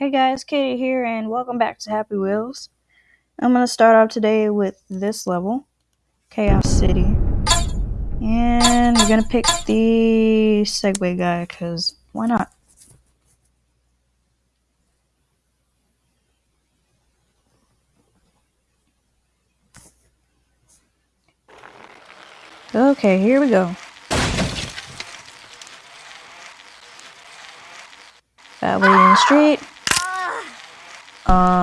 Hey guys, Katie here, and welcome back to Happy Wheels. I'm gonna start off today with this level, Chaos City. And we're gonna pick the Segway guy, because why not? Okay, here we go. That lady in the street.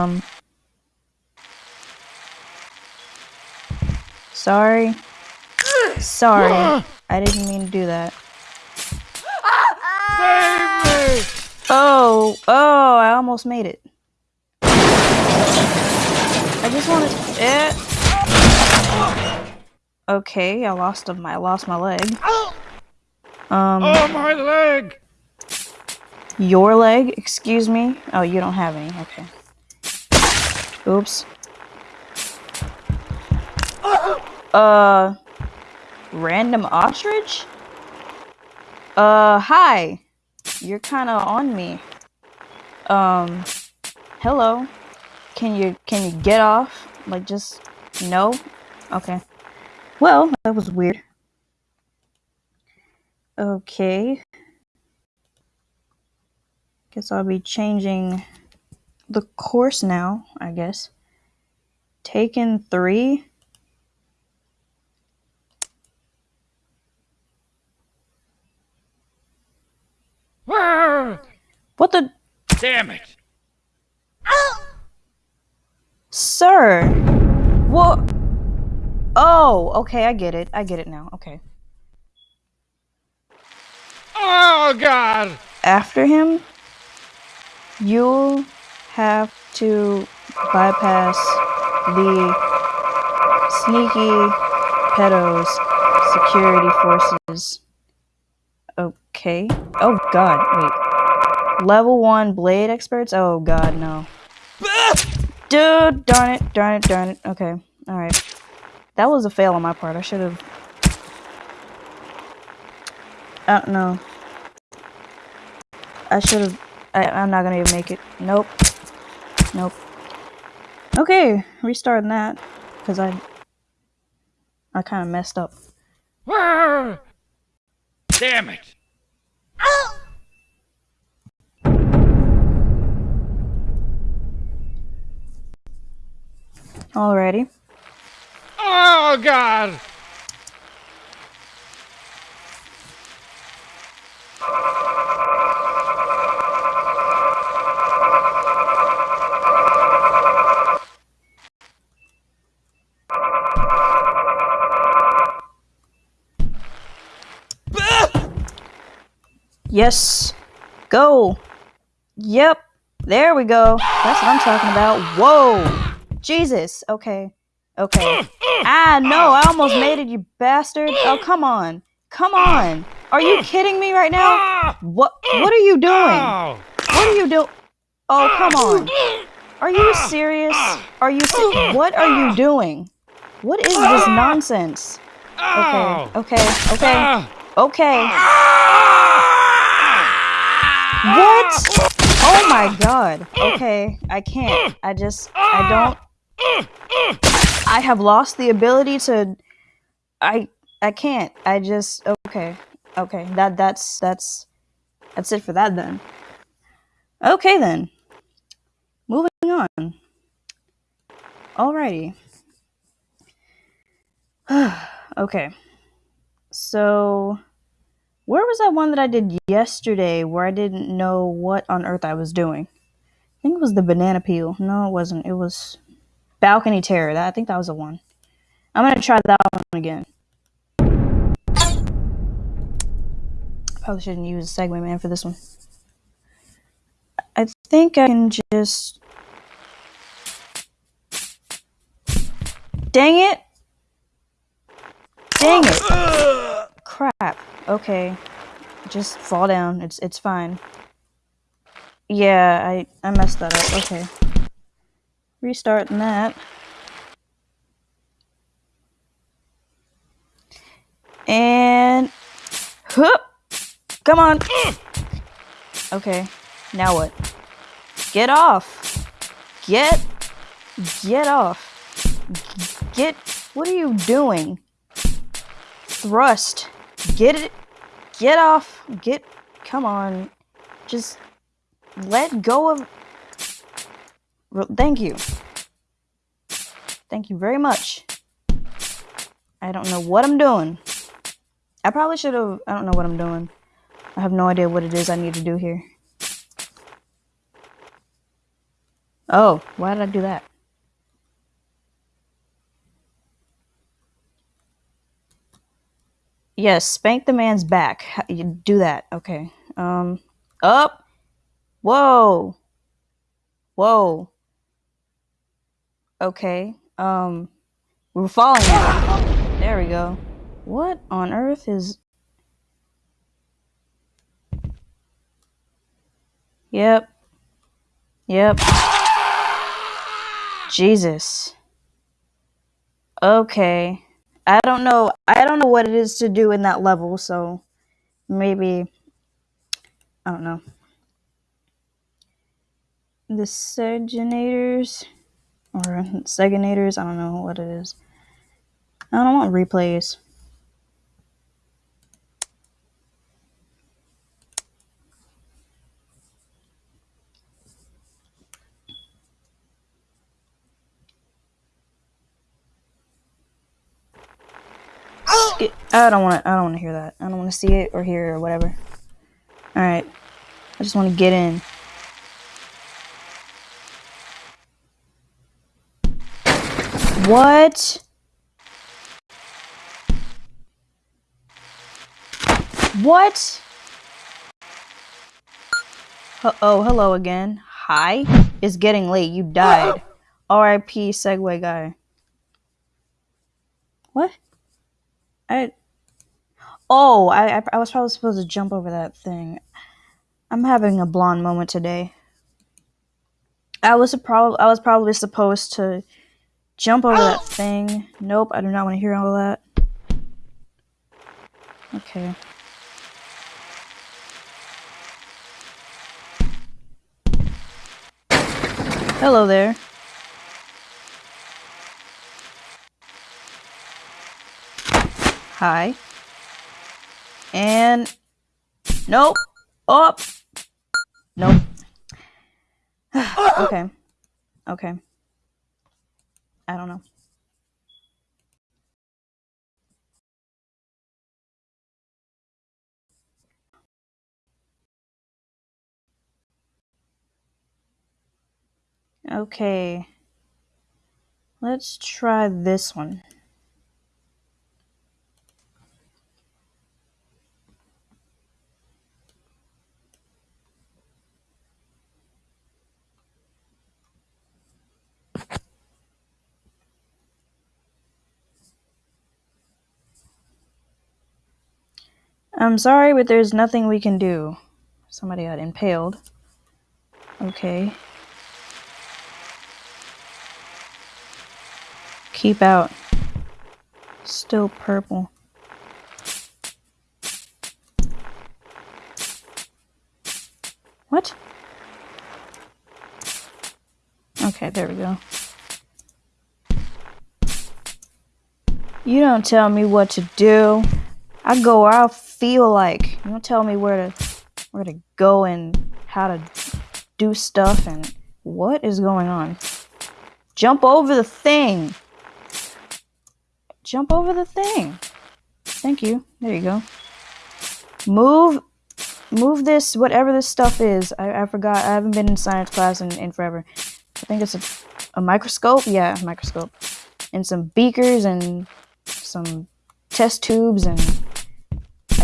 Um. Sorry. Sorry. I didn't mean to do that. Save me! Oh, oh, I almost made it. I just wanted eh. Okay, I lost my I lost my leg. Um Oh, my leg! your leg, excuse me. Oh, you don't have any. Okay. Oops. Uh random ostrich? Uh hi. You're kind of on me. Um hello. Can you can you get off? Like just no? Okay. Well, that was weird. Okay. Guess I'll be changing the course now, I guess. Taken 3. Ah, What the damn it! Sir. What Oh, okay, I get it. I get it now. Okay. Oh, God! After him, you'll have to bypass the sneaky pedos security forces. Okay. Oh god, wait. Level 1 blade experts? Oh god, no. Dude, darn it, darn it, darn it. Okay, alright. That was a fail on my part. I should have. I don't know. I should have. I'm not gonna even make it. Nope. Nope. Okay, restarting that because I I kind of messed up. Damn it! Alrighty. Oh, God! Yes. Go. Yep. There we go. That's what I'm talking about. Whoa. Jesus. Okay. Okay. Ah, no. I almost made it, you bastard. Oh, come on. Come on. Are you kidding me right now? What What are you doing? What are you doing? Oh, come on. Are you serious? Are you se- What are you doing? What is this nonsense? Okay. Okay. Okay. Okay. What? Oh my god. Okay, I can't. I just I don't I have lost the ability to I I can't. I just okay. Okay. That that's that's that's it for that then. Okay then. Moving on. Alrighty. okay. So where was that one that I did yesterday where I didn't know what on earth I was doing? I think it was the banana peel. No, it wasn't. It was balcony terror. That I think that was the one. I'm gonna try that one again. Probably shouldn't use a Segway Man for this one. I think I can just. Dang it! Dang it! Crap. Okay. Just fall down. It's it's fine. Yeah, I I messed that up. Okay. Restarting that. And Hup! Come on. Okay. Now what? Get off. Get. Get off. Get. What are you doing? Thrust. Get it. Get off. Get. Come on. Just let go of. Thank you. Thank you very much. I don't know what I'm doing. I probably should have. I don't know what I'm doing. I have no idea what it is I need to do here. Oh, why did I do that? Yes, spank the man's back. You do that. Okay. Um, up. Whoa. Whoa. Okay. Um, we're falling. There we go. What on earth is... Yep. Yep. Jesus. Okay. I don't know. I don't know what it is to do in that level, so maybe I don't know. The Segenators or Seganators, I don't know what it is. I don't want replays. I don't want to. I don't want to hear that. I don't want to see it or hear it or whatever. All right. I just want to get in. What? What? oh, hello again. Hi. It's getting late. You died. R.I.P. Segway guy. What? I. Oh, I, I was probably supposed to jump over that thing. I'm having a blonde moment today. I was a prob- I was probably supposed to jump over that thing. Nope, I do not want to hear all of that. Okay. Hello there. Hi. And nope. Up. Nope. okay. Okay. I don't know. Okay. Let's try this one. I'm sorry, but there's nothing we can do. Somebody got impaled. Okay. Keep out. Still purple. What? Okay, there we go. You don't tell me what to do. I go I feel like. You don't tell me where to where to go and how to do stuff and what is going on. Jump over the thing. Jump over the thing. Thank you. There you go. Move move this whatever this stuff is. I, I forgot. I haven't been in science class in, in forever. I think it's a, a microscope. Yeah, microscope. And some beakers and some test tubes and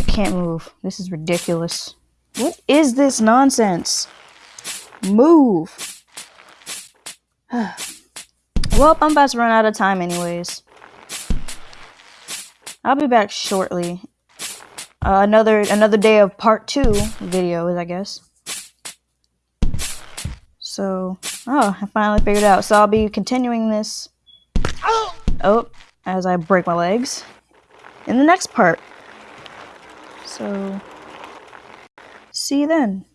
can't move. This is ridiculous. What is this nonsense? Move. well, I'm about to run out of time anyways. I'll be back shortly. Uh, another another day of part two videos, I guess. So, oh, I finally figured out. So I'll be continuing this. Oh, as I break my legs in the next part. So, see you then.